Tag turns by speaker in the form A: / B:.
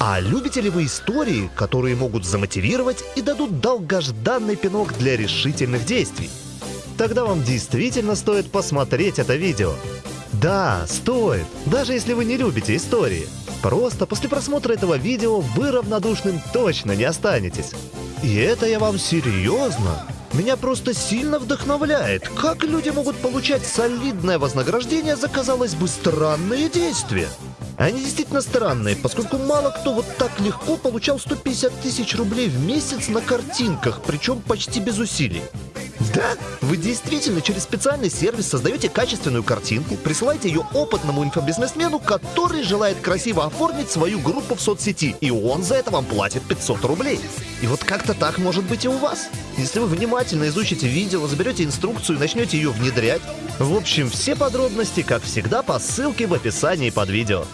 A: А любите ли вы истории, которые могут замотивировать и дадут долгожданный пинок для решительных действий? Тогда вам действительно стоит посмотреть это видео. Да, стоит, даже если вы не любите истории. Просто после просмотра этого видео вы равнодушным точно не останетесь. И это я вам серьезно. Меня просто сильно вдохновляет, как люди могут получать солидное вознаграждение за, казалось бы, странные действия. Они действительно странные, поскольку мало кто вот так легко получал 150 тысяч рублей в месяц на картинках, причем почти без усилий. Да, вы действительно через специальный сервис создаете качественную картинку, присылаете ее опытному инфобизнесмену, который желает красиво оформить свою группу в соцсети, и он за это вам платит 500 рублей. И вот как-то так может быть и у вас. Если вы внимательно изучите видео, заберете инструкцию и начнете ее внедрять. В общем, все подробности, как всегда, по ссылке в описании под видео.